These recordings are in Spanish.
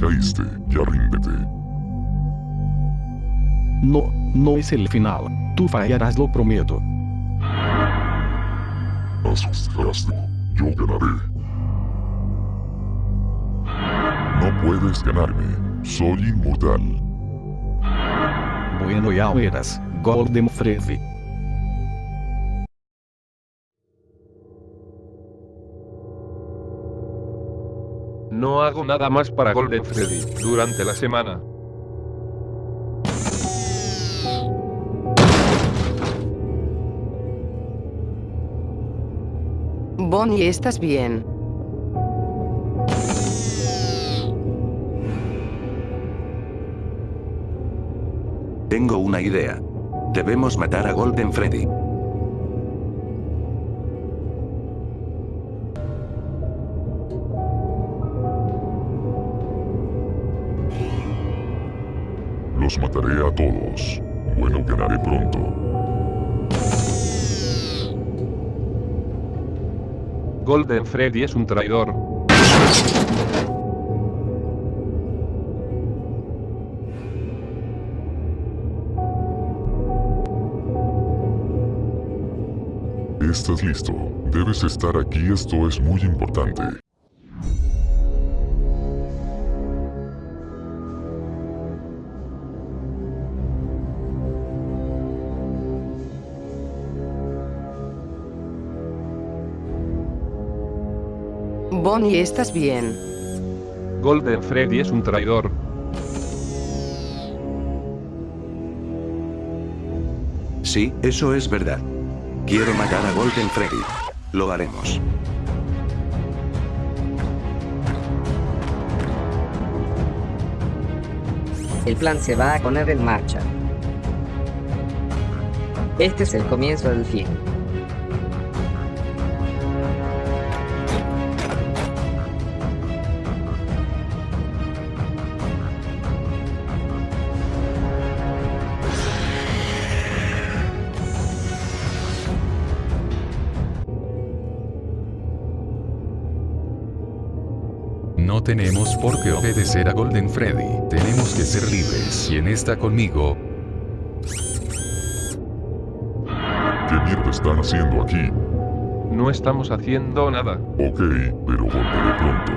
caíste, ya ríndete. No, no es el final. Tú fallarás, lo prometo. Asustaste. Yo ganaré. No puedes ganarme. Soy inmortal. Bueno, ya verás. Golden Freddy. No hago nada más para Golden Freddy durante la semana. Bonnie, ¿estás bien? Tengo una idea. Debemos matar a Golden Freddy. Los mataré a todos. Bueno, ganaré pronto. Golden Freddy es un traidor. Estás listo. Debes estar aquí, esto es muy importante. Bonnie, ¿estás bien? Golden Freddy es un traidor. Sí, eso es verdad. Quiero matar a Golden Freddy. Lo haremos. El plan se va a poner en marcha. Este es el comienzo del fin. No tenemos por qué obedecer a Golden Freddy. Tenemos que ser libres. ¿Quién está conmigo? ¿Qué mierda están haciendo aquí? No estamos haciendo nada. Ok, pero volveré pronto.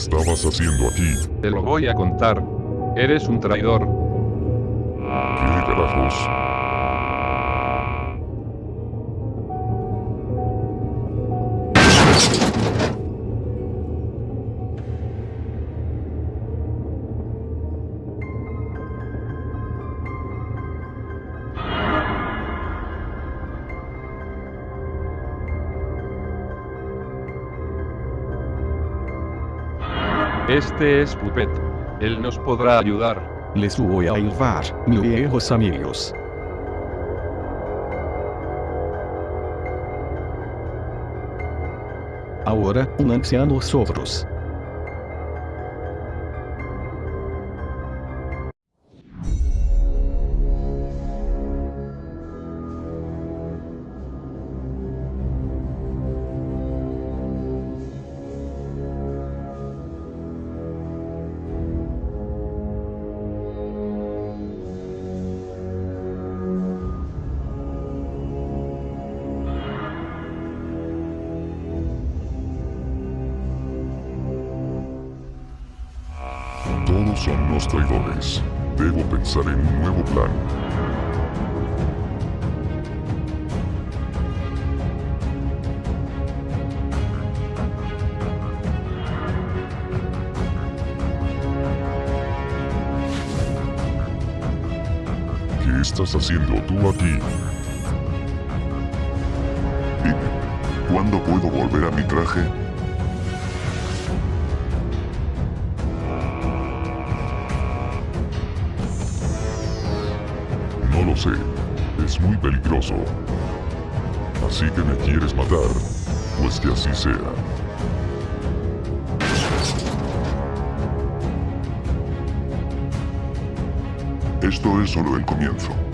Estabas haciendo aquí? Te lo voy a contar. Eres un traidor. ¿Qué carajos? Este es Puppet. Él nos podrá ayudar. Les voy a ayudar, mis viejos amigos. Ahora, un anciano Sovros. Son unos traidores. Debo pensar en un nuevo plan. ¿Qué estás haciendo tú aquí? ¿cuándo puedo volver a mi traje? Lo sé. Es muy peligroso. Así que me quieres matar. Pues que así sea. Esto es solo el comienzo.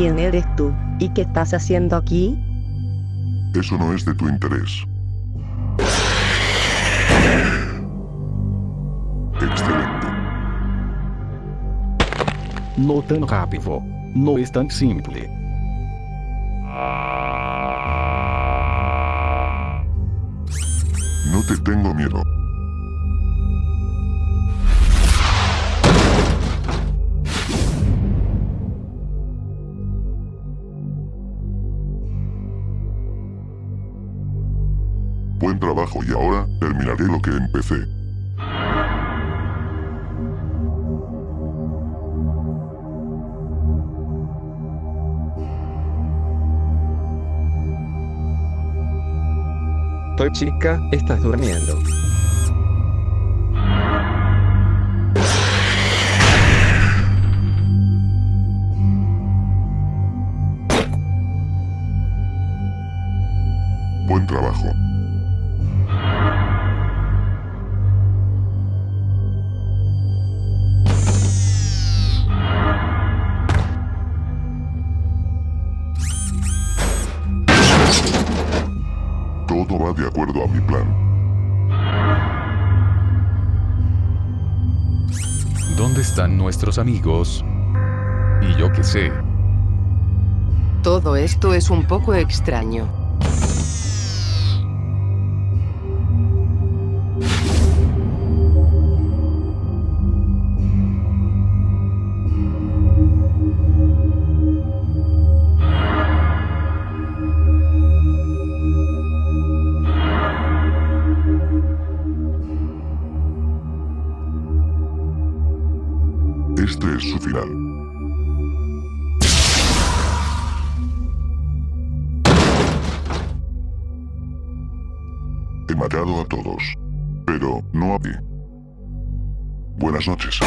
¿Quién eres tú? ¿Y qué estás haciendo aquí? Eso no es de tu interés. Excelente. No tan rápido. No es tan simple. No te tengo miedo. Buen trabajo y ahora, terminaré lo que empecé. Toy chica, estás durmiendo. Buen trabajo. Acuerdo a mi plan. ¿Dónde están nuestros amigos? Y yo qué sé. Todo esto es un poco extraño. Este es su final. He matado a todos, pero no a ti. Buenas noches.